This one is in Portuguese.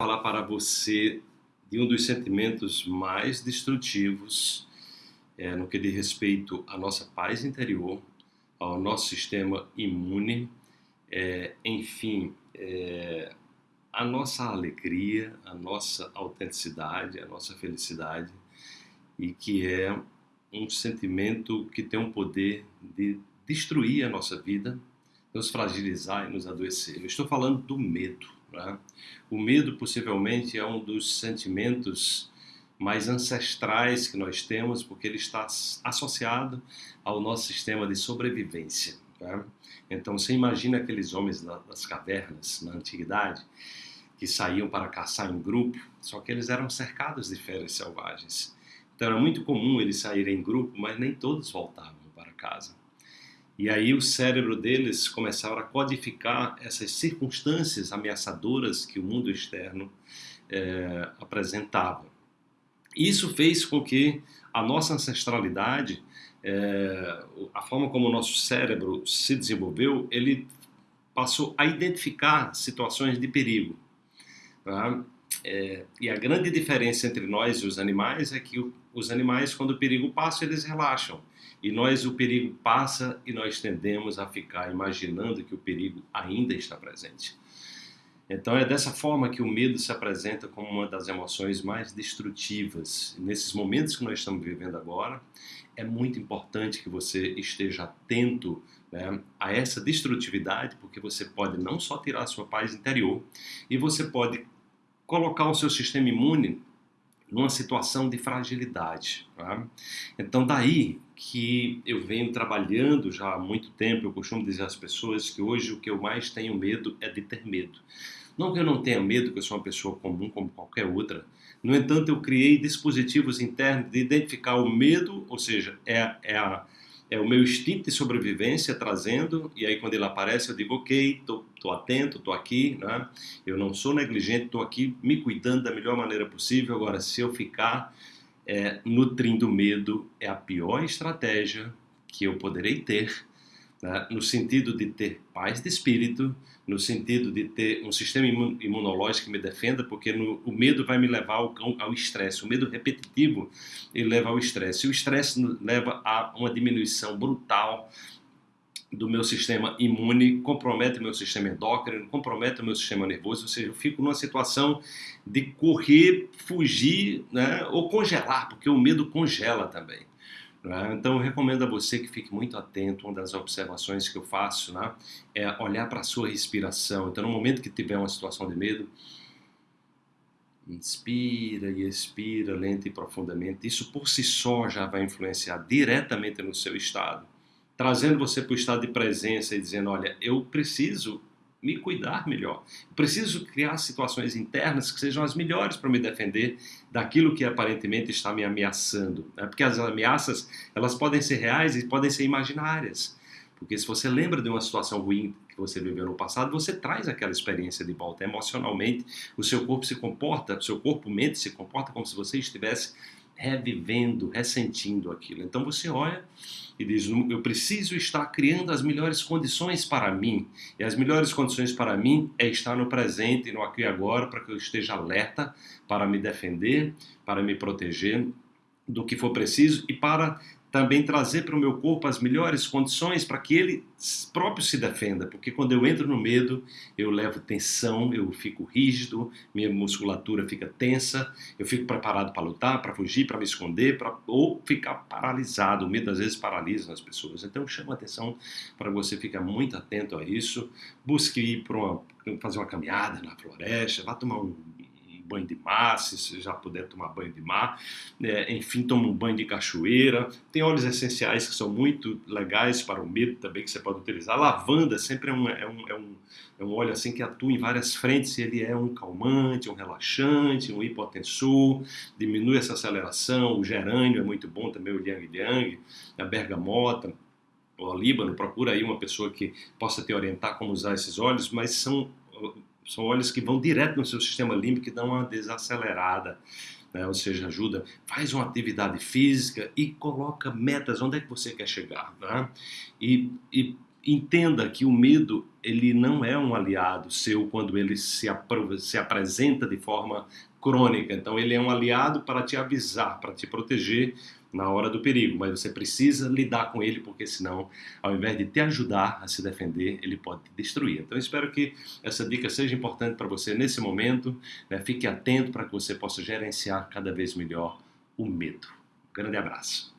falar para você de um dos sentimentos mais destrutivos é, no que diz respeito à nossa paz interior, ao nosso sistema imune, é, enfim, é, a nossa alegria, a nossa autenticidade, a nossa felicidade, e que é um sentimento que tem um poder de destruir a nossa vida, nos fragilizar e nos adoecer. Eu estou falando do medo. Né? O medo, possivelmente, é um dos sentimentos mais ancestrais que nós temos, porque ele está associado ao nosso sistema de sobrevivência. Né? Então, você imagina aqueles homens das cavernas na antiguidade que saíam para caçar em grupo, só que eles eram cercados de feras selvagens. Então, era muito comum eles saírem em grupo, mas nem todos voltavam para casa. E aí o cérebro deles começaram a codificar essas circunstâncias ameaçadoras que o mundo externo é, apresentava. Isso fez com que a nossa ancestralidade, é, a forma como o nosso cérebro se desenvolveu, ele passou a identificar situações de perigo. Tá? É, e a grande diferença entre nós e os animais é que os animais, quando o perigo passa, eles relaxam. E nós, o perigo passa e nós tendemos a ficar imaginando que o perigo ainda está presente. Então é dessa forma que o medo se apresenta como uma das emoções mais destrutivas. Nesses momentos que nós estamos vivendo agora, é muito importante que você esteja atento né, a essa destrutividade, porque você pode não só tirar a sua paz interior, e você pode colocar o seu sistema imune numa situação de fragilidade. Tá? Então, daí que eu venho trabalhando já há muito tempo, eu costumo dizer às pessoas que hoje o que eu mais tenho medo é de ter medo. Não que eu não tenha medo, que eu sou uma pessoa comum como qualquer outra. No entanto, eu criei dispositivos internos de identificar o medo, ou seja, é, é a é o meu instinto de sobrevivência trazendo, e aí quando ele aparece eu digo, ok, tô, tô atento, tô aqui, né? eu não sou negligente, tô aqui me cuidando da melhor maneira possível, agora se eu ficar é, nutrindo medo, é a pior estratégia que eu poderei ter né, no sentido de ter paz de espírito, no sentido de ter um sistema imunológico que me defenda, porque no, o medo vai me levar ao estresse. O medo repetitivo ele leva ao estresse. E o estresse leva a uma diminuição brutal do meu sistema imune, compromete o meu sistema endócrino, compromete o meu sistema nervoso, ou seja, eu fico numa situação de correr, fugir né, ou congelar, porque o medo congela também. Né? Então, eu recomendo a você que fique muito atento. Uma das observações que eu faço né, é olhar para a sua respiração. Então, no momento que tiver uma situação de medo, inspira e expira lenta e profundamente. Isso por si só já vai influenciar diretamente no seu estado, trazendo você para o estado de presença e dizendo: Olha, eu preciso me cuidar melhor. Preciso criar situações internas que sejam as melhores para me defender daquilo que aparentemente está me ameaçando. Né? Porque as ameaças elas podem ser reais e podem ser imaginárias. Porque se você lembra de uma situação ruim que você viveu no passado, você traz aquela experiência de volta. Emocionalmente, o seu corpo se comporta, o seu corpo mente se comporta como se você estivesse revivendo, ressentindo aquilo. Então você olha e diz: Eu preciso estar criando as melhores condições para mim. E as melhores condições para mim é estar no presente, no aqui e agora, para que eu esteja alerta, para me defender, para me proteger do que for preciso e para também trazer para o meu corpo as melhores condições para que ele próprio se defenda, porque quando eu entro no medo, eu levo tensão, eu fico rígido, minha musculatura fica tensa, eu fico preparado para lutar, para fugir, para me esconder, para ou ficar paralisado. O medo às vezes paralisa as pessoas. Então chama atenção para você ficar muito atento a isso. Busque ir para fazer uma caminhada na floresta, vá tomar um banho de mar, se já puder tomar banho de mar, é, enfim, toma um banho de cachoeira. Tem óleos essenciais que são muito legais para o medo também, que você pode utilizar. lavanda sempre é um, é um, é um, é um óleo assim que atua em várias frentes, ele é um calmante, um relaxante, um hipotensor, diminui essa aceleração, o gerânio é muito bom também, o yang yang, a bergamota, o Líbano, procura aí uma pessoa que possa te orientar como usar esses óleos, mas são são óleos que vão direto no seu sistema límbico e dão uma desacelerada. Né? ou seja, ajuda, faz uma atividade física e coloca metas, onde é que você quer chegar. Né? E, e, entenda que o medo ele não é um aliado seu quando ele se, se apresenta de forma crônica. Então ele é um aliado para te avisar, para te proteger na hora do perigo, mas você precisa lidar com ele porque senão, ao invés de te ajudar a se defender, ele pode te destruir. Então espero que essa dica seja importante para você nesse momento. Né? Fique atento para que você possa gerenciar cada vez melhor o medo. Um grande abraço.